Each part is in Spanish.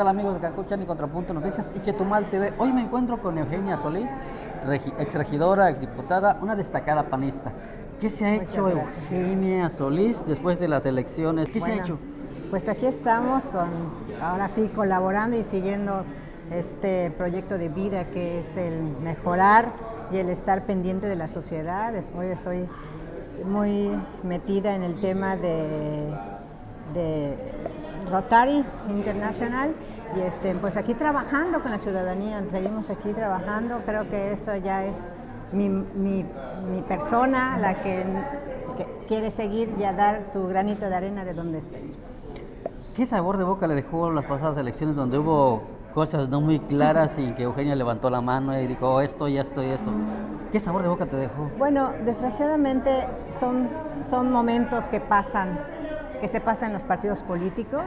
tal amigos de Cacuchan y Contrapunto Noticias y Chetumal TV? Hoy me encuentro con Eugenia Solís, ex regidora, ex diputada, una destacada panista. ¿Qué se ha hecho Eugenia Solís después de las elecciones? ¿Qué se ha hecho? Pues aquí estamos con, ahora sí, colaborando y siguiendo este proyecto de vida que es el mejorar y el estar pendiente de la sociedad. Hoy estoy muy metida en el tema de de Rotary Internacional y este, pues aquí trabajando con la ciudadanía, seguimos aquí trabajando, creo que eso ya es mi, mi, persona la que, quiere seguir y a dar su granito de arena de donde estemos. ¿Qué sabor de boca le dejó las pasadas elecciones donde hubo cosas no muy claras y que Eugenia levantó la mano y dijo oh, esto y esto y esto? ¿Qué sabor de boca te dejó? Bueno, desgraciadamente son, son momentos que pasan que se pasa en los partidos políticos.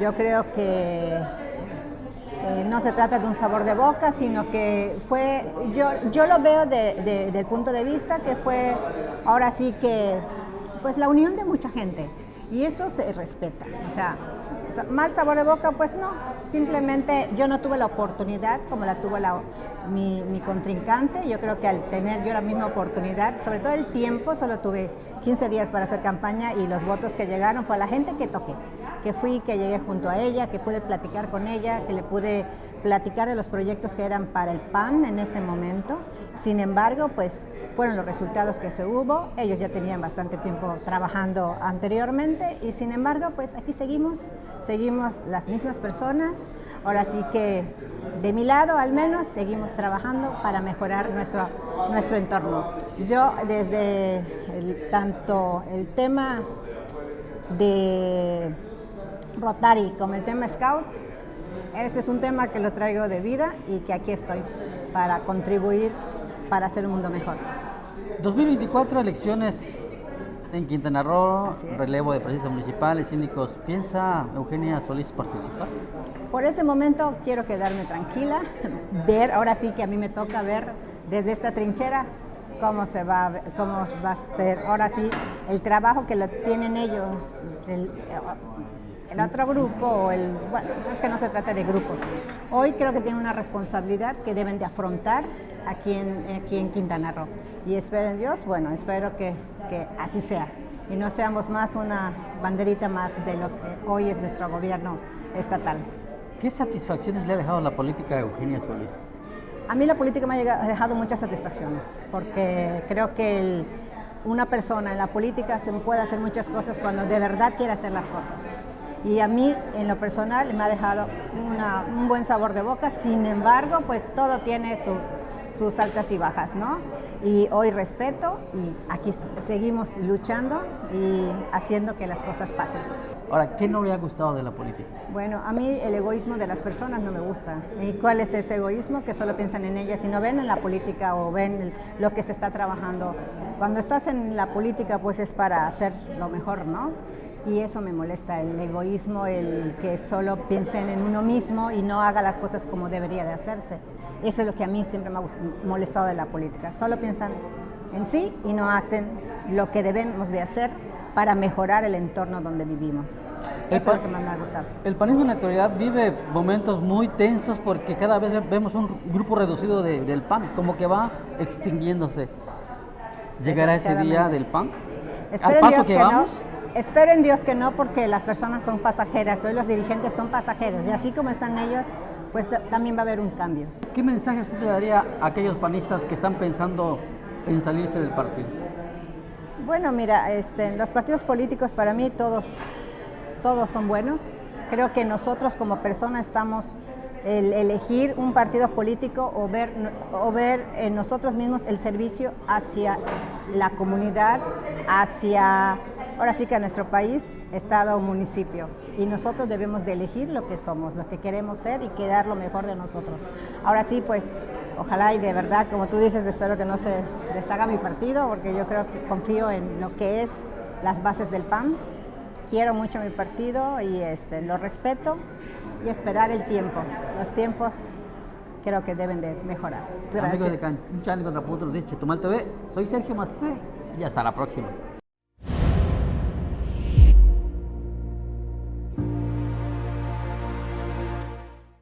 Yo creo que eh, no se trata de un sabor de boca, sino que fue, yo, yo lo veo de, del punto de vista que fue ahora sí que, pues la unión de mucha gente, y eso se respeta, o sea, mal sabor de boca, pues no, simplemente yo no tuve la oportunidad como la tuvo la, mi, mi, contrincante, yo creo que al tener yo la misma oportunidad, sobre todo el tiempo, solo tuve 15 días para hacer campaña y los votos que llegaron fue a la gente que toqué, que fui, que llegué junto a ella, que pude platicar con ella, que le pude platicar de los proyectos que eran para el PAN en ese momento. Sin embargo, pues fueron los resultados que se hubo, ellos ya tenían bastante tiempo trabajando anteriormente y sin embargo, pues aquí seguimos, seguimos las mismas personas, ahora sí que de mi lado al menos seguimos trabajando para mejorar nuestro, nuestro entorno. Yo desde tanto el tema de Rotary como el tema Scout, ese es un tema que lo traigo de vida y que aquí estoy para contribuir para hacer un mundo mejor. 2024 elecciones en Quintana Roo, relevo de presidencia municipal y síndicos. ¿Piensa Eugenia Solís participar? Por ese momento quiero quedarme tranquila, ver, ahora sí que a mí me toca ver desde esta trinchera cómo se va, cómo va a ser, ahora sí, el trabajo que lo tienen ellos, el, el otro grupo, el, bueno, es que no se trata de grupos. Hoy creo que tienen una responsabilidad que deben de afrontar aquí en, aquí en Quintana Roo. Y espero en Dios, bueno, espero que, que así sea. Y no seamos más una banderita más de lo que hoy es nuestro gobierno estatal. ¿Qué satisfacciones le ha dejado la política a Eugenia Solís? A mí la política me ha dejado muchas satisfacciones, porque creo que una persona en la política se puede hacer muchas cosas cuando de verdad quiere hacer las cosas. Y a mí, en lo personal, me ha dejado un buen sabor de boca, sin embargo, pues todo tiene su, sus altas y bajas, ¿no? Y hoy respeto y aquí seguimos luchando y haciendo que las cosas pasen. Ahora, ¿qué no le ha gustado de la política? Bueno, a mí el egoísmo de las personas no me gusta. ¿Y cuál es ese egoísmo? Que solo piensan en ellas y no ven en la política o ven lo que se está trabajando. Cuando estás en la política, pues es para hacer lo mejor, ¿no? y eso me molesta, el egoísmo, el que solo piensen en uno mismo y no haga las cosas como debería de hacerse. Eso es lo que a mí siempre me ha molestado de la política, solo piensan en sí y no hacen lo que debemos de hacer para mejorar el entorno donde vivimos. Eso es lo que más me ha gustado. El panismo en la actualidad vive momentos muy tensos porque cada vez vemos un grupo reducido del PAN, como que va extinguiéndose. ¿Llegará ese día del PAN? Al paso que, vamos. Espero en Dios que no, porque las personas son pasajeras, hoy los dirigentes son pasajeros, y así como están ellos, pues también va a haber un cambio. ¿Qué mensaje usted le daría a aquellos panistas que están pensando en salirse del partido? Bueno, mira, este, los partidos políticos para mí todos, todos son buenos. Creo que nosotros como personas estamos el elegir un partido político o ver, o ver en nosotros mismos el servicio hacia la comunidad, hacia ahora sí que a nuestro país, estado o municipio. Y nosotros debemos de elegir lo que somos, lo que queremos ser y quedar lo mejor de nosotros. Ahora sí, pues ojalá y de verdad, como tú dices, espero que no se deshaga mi partido, porque yo creo que confío en lo que es las bases del PAN. Quiero mucho mi partido y este, lo respeto y esperar el tiempo. Los tiempos creo que deben de mejorar. Gracias. Amigos de Canchán contra Punto, dice Chetumal TV, soy Sergio Masté y hasta la próxima.